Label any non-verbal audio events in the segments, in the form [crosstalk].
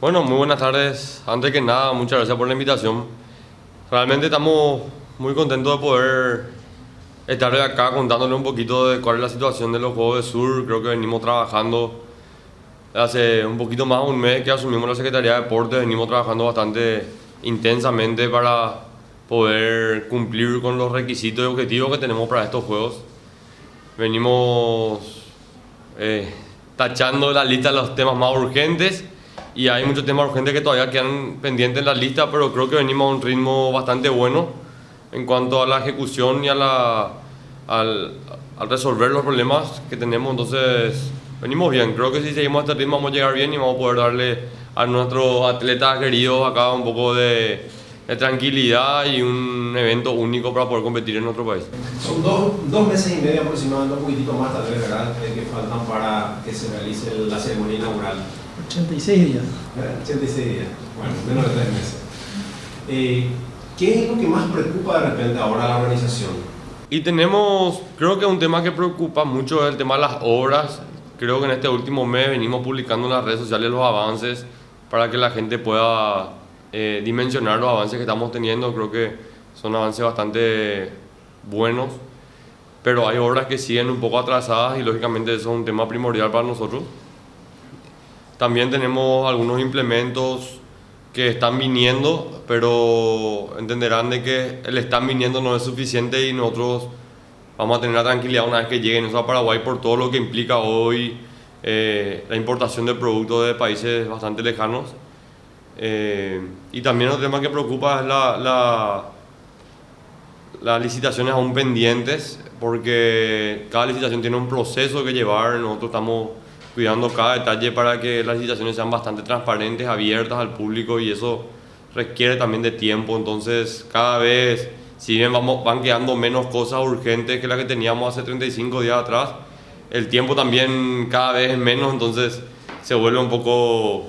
Bueno, muy buenas tardes. Antes que nada, muchas gracias por la invitación. Realmente estamos muy contentos de poder estar acá contándole un poquito de cuál es la situación de los Juegos de Sur. Creo que venimos trabajando hace un poquito más de un mes que asumimos la Secretaría de Deportes. Venimos trabajando bastante intensamente para poder cumplir con los requisitos y objetivos que tenemos para estos Juegos. Venimos eh, tachando la lista de los temas más urgentes y hay muchos temas urgentes que todavía quedan pendientes en la lista, pero creo que venimos a un ritmo bastante bueno en cuanto a la ejecución y a la, al, resolver los problemas que tenemos. Entonces, venimos bien. Creo que si seguimos este ritmo vamos a llegar bien y vamos a poder darle a nuestros atletas queridos acá un poco de, de tranquilidad y un evento único para poder competir en nuestro país. Son dos, dos meses y medio aproximadamente, un poquitito más tal vez, ¿verdad? que faltan para que se realice la ceremonia inaugural. 86 días. 86 ¿Eh? días, bueno, menos de tres meses. Eh, ¿Qué es lo que más preocupa de repente ahora a la organización? Y tenemos, creo que un tema que preocupa mucho es el tema de las obras. Creo que en este último mes venimos publicando en las redes sociales los avances para que la gente pueda eh, dimensionar los avances que estamos teniendo. Creo que son avances bastante buenos, pero hay obras que siguen un poco atrasadas y lógicamente eso es un tema primordial para nosotros. También tenemos algunos implementos que están viniendo, pero entenderán de que el están viniendo no es suficiente y nosotros vamos a tener la tranquilidad una vez que lleguen a Paraguay por todo lo que implica hoy eh, la importación de productos de países bastante lejanos. Eh, y también otro tema que preocupa es la, la, las licitaciones aún pendientes, porque cada licitación tiene un proceso que llevar, nosotros estamos cuidando cada detalle para que las licitaciones sean bastante transparentes, abiertas al público y eso requiere también de tiempo. Entonces, cada vez, si bien vamos, van quedando menos cosas urgentes que las que teníamos hace 35 días atrás, el tiempo también cada vez es menos, entonces se vuelve un poco...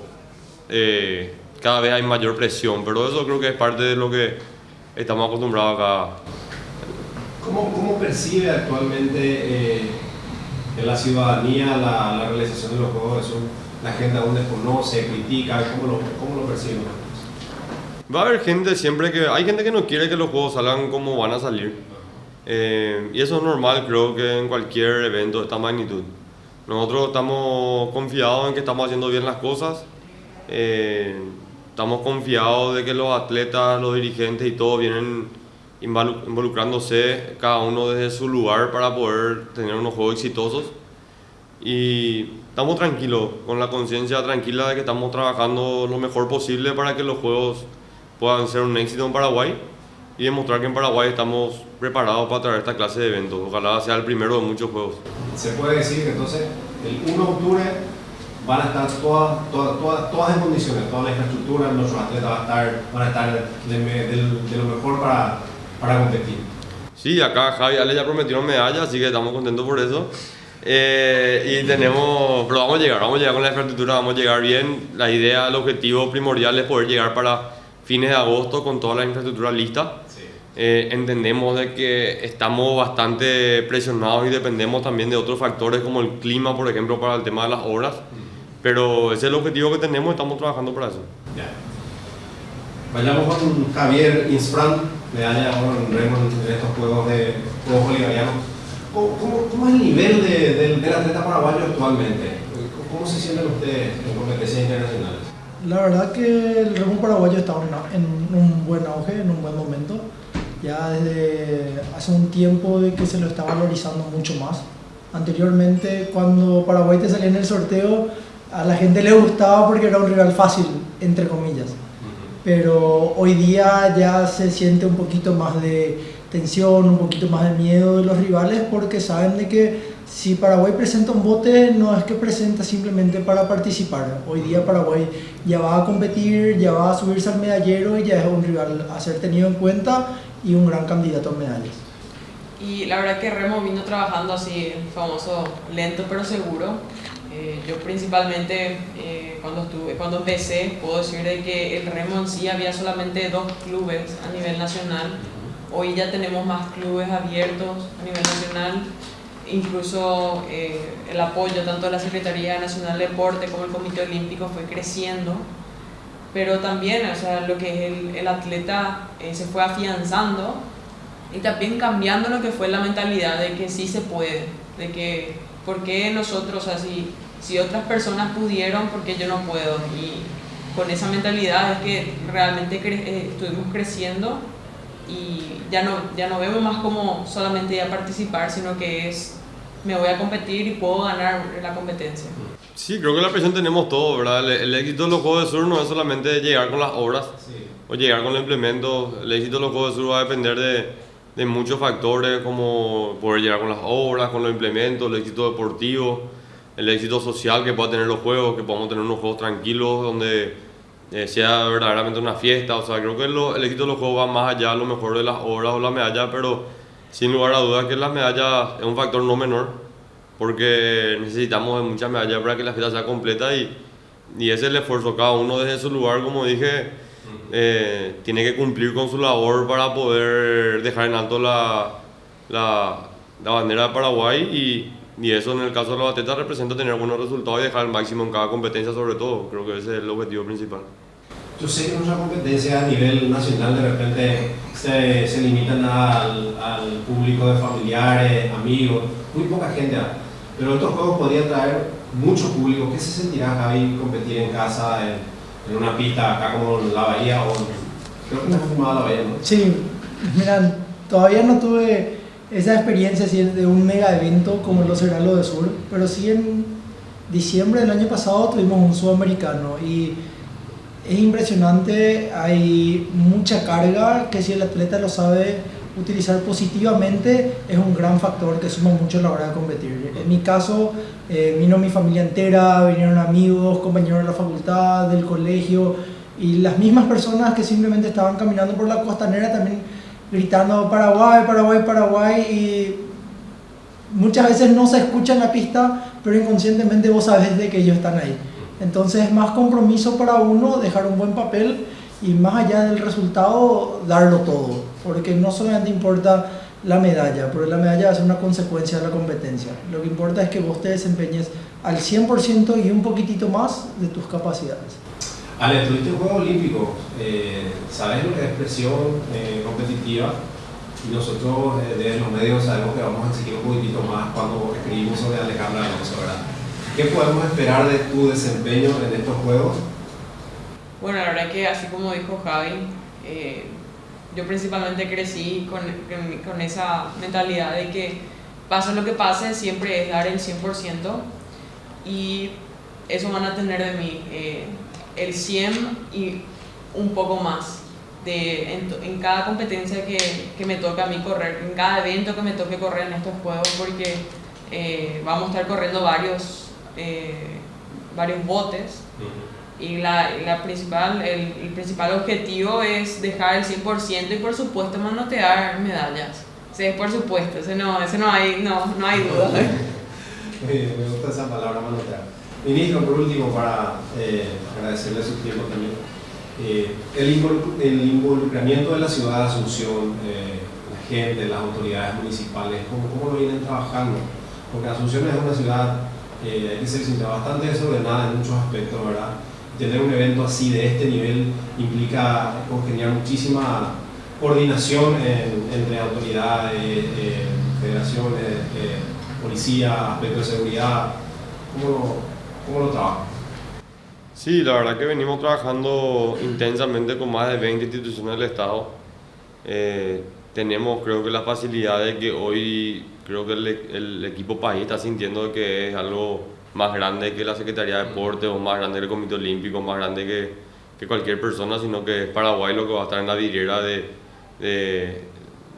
Eh, cada vez hay mayor presión, pero eso creo que es parte de lo que estamos acostumbrados acá. ¿Cómo, cómo percibe actualmente eh, en la ciudadanía la, la, realización de los Juegos de La gente aún desconoce, critica, ¿cómo lo, cómo lo perciben? Va a haber gente siempre que... Hay gente que no quiere que los juegos salgan como van a salir. Eh, y eso es normal, creo que en cualquier evento de esta magnitud. Nosotros estamos confiados en que estamos haciendo bien las cosas. Eh, estamos confiados de que los atletas, los dirigentes y todos vienen involucrándose cada uno desde su lugar para poder tener unos juegos exitosos. Y estamos tranquilos, con la conciencia tranquila de que estamos trabajando lo mejor posible para que los juegos puedan ser un éxito en Paraguay y demostrar que en Paraguay estamos preparados para traer esta clase de eventos. Ojalá sea el primero de muchos juegos. Se puede decir que entonces el 1 de octubre van a estar todas, todas, todas, todas en condiciones, toda la infraestructura, nuestros atletas van a estar, van a estar de, de, lo mejor para, para competir. Sí, acá Javi Ale ya prometieron medalla, así que estamos contentos por eso. Eh, y tenemos, pero vamos a llegar, vamos a llegar con la infraestructura, vamos a llegar bien. La idea, el objetivo primordial es poder llegar para fines de agosto con toda la infraestructura lista. Eh, entendemos de que estamos bastante presionados y dependemos también de otros factores como el clima, por ejemplo, para el tema de las obras. Pero ese es el objetivo que tenemos y estamos trabajando para eso. Ya. Vayamos con Javier Insfran, medalla con Raymond en estos Juegos de Juegos Bolivarianos. ¿Cómo, cómo, es el nivel de, de, del atleta paraguayo actualmente? ¿Cómo se sienten ustedes en competencias internacionales? La verdad que el remo paraguayo está en un buen auge, en un buen momento. Ya desde hace un tiempo de que se lo está valorizando mucho más. Anteriormente, cuando Paraguay te salía en el sorteo, a la gente le gustaba porque era un rival fácil, entre comillas. Pero hoy día ya se siente un poquito más de tensión, un poquito más de miedo de los rivales porque saben de que si Paraguay presenta un bote no es que presenta simplemente para participar. Hoy día Paraguay ya va a competir, ya va a subirse al medallero y ya es un rival a ser tenido en cuenta y un gran candidato a medallas. Y la verdad que Remo vino trabajando así, famoso lento pero seguro. Eh, yo principalmente eh, cuando, estuve, cuando empecé puedo decir de que el remo en sí había solamente dos clubes a nivel nacional. Hoy ya tenemos más clubes abiertos a nivel nacional. Incluso eh, el apoyo tanto de la Secretaría Nacional de Deporte como el Comité Olímpico fue creciendo. pero también, o sea, lo que es el, atleta se fue afianzando y también cambiando lo que fue la mentalidad de que sí se puede, de que, ¿por qué nosotros, así si, otras personas pudieron, ¿por qué yo no puedo? Y con esa mentalidad es que realmente eh, estuvimos creciendo y ya no, ya no vemos más como solamente ya participar, sino que es me voy a competir y puedo ganar la competencia. Sí, creo que la presión tenemos todo, ¿verdad? El, éxito de los Juegos de Sur no es solamente llegar con las obras o llegar con el implemento. El éxito de los Juegos de Sur va a depender de, de muchos factores como poder llegar con las obras, con los implementos, el éxito deportivo, el éxito social que pueda tener los juegos, que podamos tener unos juegos tranquilos donde eh, sea verdaderamente una fiesta. O sea, creo que el éxito de los juegos va más allá a lo mejor de las obras o la medalla, pero sin lugar a dudas que la medalla es un factor no menor, porque necesitamos muchas medallas para que la fiesta sea completa y, y ese es el esfuerzo. Cada uno desde su lugar, como dije, eh, tiene que cumplir con su labor para poder dejar en alto la, la, la bandera de Paraguay y, y, eso en el caso de los atletas representa tener buenos resultados y dejar el máximo en cada competencia sobre todo. Creo que ese es el objetivo principal. Yo sé que muchas competencias a nivel nacional de repente se, se limitan al, al, público de familiares, amigos, muy poca gente. Pero estos juegos podrían traer mucho público. ¿Qué se sentirá Javi competir en casa en, en, una pista acá como en la Bahía? O, creo que está fumada la Bahía, ¿no? Sí, mira, todavía no tuve esa experiencia así, de un mega evento como lo será lo de Sur, pero sí en diciembre del año pasado tuvimos un sudamericano y es impresionante, hay mucha carga que si el atleta lo sabe utilizar positivamente es un gran factor que suma mucho a la hora de competir. En mi caso, eh, vino mi familia entera, vinieron amigos, compañeros de la facultad, del colegio y las mismas personas que simplemente estaban caminando por la costanera también gritando Paraguay, Paraguay, Paraguay y muchas veces no se escucha en la pista, pero inconscientemente vos sabés de que ellos están ahí. Entonces es más compromiso para uno dejar un buen papel y más allá del resultado darlo todo, porque no solamente importa la medalla, porque la medalla va a ser una consecuencia de la competencia. Lo que importa es que vos te desempeñes al 100% y un poquitito más de tus capacidades. Ale, tuviste un Juego Olímpico, eh, sabes lo que es presión eh, competitiva y nosotros eh, desde los medios sabemos que vamos a exigir un poquitito más cuando escribimos sobre Alejandra Alonso, ¿verdad? ¿Qué podemos esperar de tu desempeño en estos juegos? Bueno, la verdad que así como dijo Javi, eh, yo principalmente crecí con, con, esa mentalidad de que pase lo que pase, siempre es dar el 100% y eso van a tener de mí eh, el 100 y un poco más. De, en, cada competencia que, que, me toca a mí correr, en cada evento que me toque correr en estos juegos, porque eh, vamos a estar corriendo varios eh, varios botes y la, la principal, el, el, principal objetivo es dejar el 100% y por supuesto manotear medallas. Sí, por supuesto, ese no, ese no, hay, no, no hay duda. [laughs] me gusta esa palabra manotear. Ministro, por último, para eh, agradecerle su tiempo también. Eh, el, el, involucramiento de la ciudad de Asunción, eh, la gente, las autoridades municipales, ¿cómo, ¿cómo, lo vienen trabajando? Porque Asunción es una ciudad eh, hay que ser bastante desordenada en muchos aspectos, ¿verdad? Tener un evento así de este nivel implica congeniar muchísima coordinación entre autoridades, eh, federaciones, eh, policía, aspectos de seguridad. ¿Cómo cómo lo trabajan? Sí, la verdad que venimos trabajando intensamente con más de 20 instituciones del Estado. Eh, tenemos creo que la facilidad de que hoy creo que el, el, equipo país está sintiendo que es algo más grande que la Secretaría de Deportes o más grande que el Comité Olímpico, más grande que, que, cualquier persona, sino que es Paraguay lo que va a estar en la vidriera de, de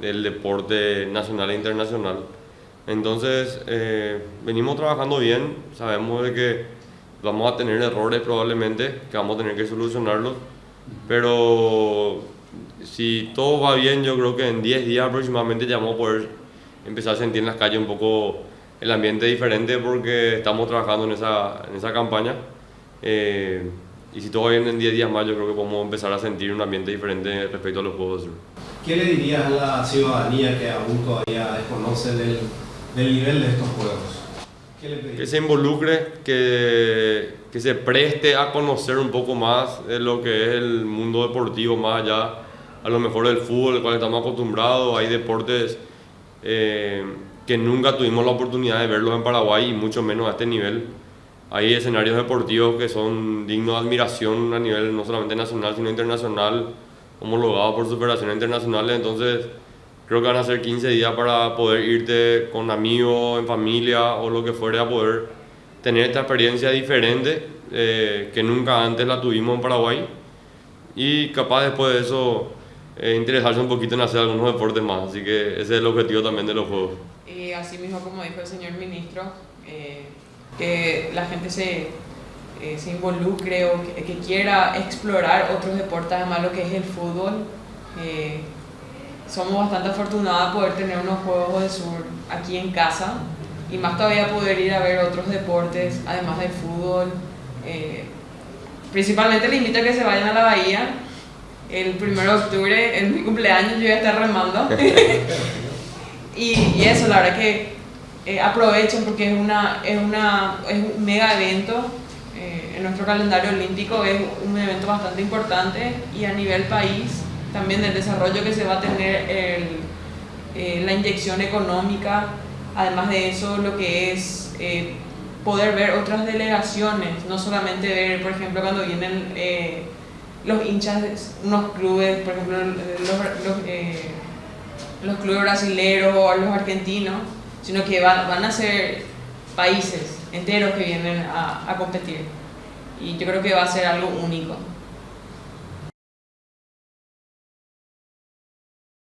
del deporte nacional e internacional. Entonces, eh, venimos trabajando bien, sabemos de que vamos a tener errores probablemente, que vamos a tener que solucionarlos, pero si todo va bien, yo creo que en 10 días aproximadamente ya vamos a poder empezar a sentir en las calles un poco el ambiente diferente porque estamos trabajando en esa, en esa campaña. Eh, y si todo bien en 10 días más, yo creo que podemos empezar a sentir un ambiente diferente respecto a los Juegos ¿Qué le dirías a la ciudadanía que aún todavía desconoce del, del nivel de estos Juegos? que se involucre, que, que se preste a conocer un poco más de lo que es el mundo deportivo, más allá a lo mejor del fútbol, al cual estamos acostumbrados. Hay deportes eh, que nunca tuvimos la oportunidad de verlos en Paraguay y mucho menos a este nivel. Hay escenarios deportivos que son dignos de admiración a nivel no solamente nacional, sino internacional, homologados por superaciones internacionales. Entonces, creo que van a ser 15 días para poder irte con amigos, en familia o lo que fuere a poder tener esta experiencia diferente eh, que nunca antes la tuvimos en Paraguay y capaz después de eso eh, interesarse un poquito en hacer algunos deportes más. Así que ese es el objetivo también de los Juegos. Así mismo, como dijo el señor ministro, eh, que la gente se, eh, se involucre o que, quiera explorar otros deportes, además lo que es el fútbol. somos bastante afortunados de poder tener unos Juegos de Sur aquí en casa y más todavía poder ir a ver otros deportes, además del fútbol. principalmente le invito a que se vayan a la bahía el 1 de octubre, en mi cumpleaños, yo voy a estar remando. [laughs] y, y, eso, la verdad que eh, aprovechen porque es, una, es, una, es un mega evento. Eh, en nuestro calendario olímpico es un evento bastante importante y a nivel país también del desarrollo que se va a tener el, eh, la inyección económica, además de eso lo que es eh, poder ver otras delegaciones, no solamente ver, por ejemplo, cuando vienen los hinchas de unos clubes, por ejemplo, los, los, eh, los clubes brasileños o los argentinos, sino que van, van, a ser países enteros que vienen a, a competir. Y yo creo que va a ser algo único.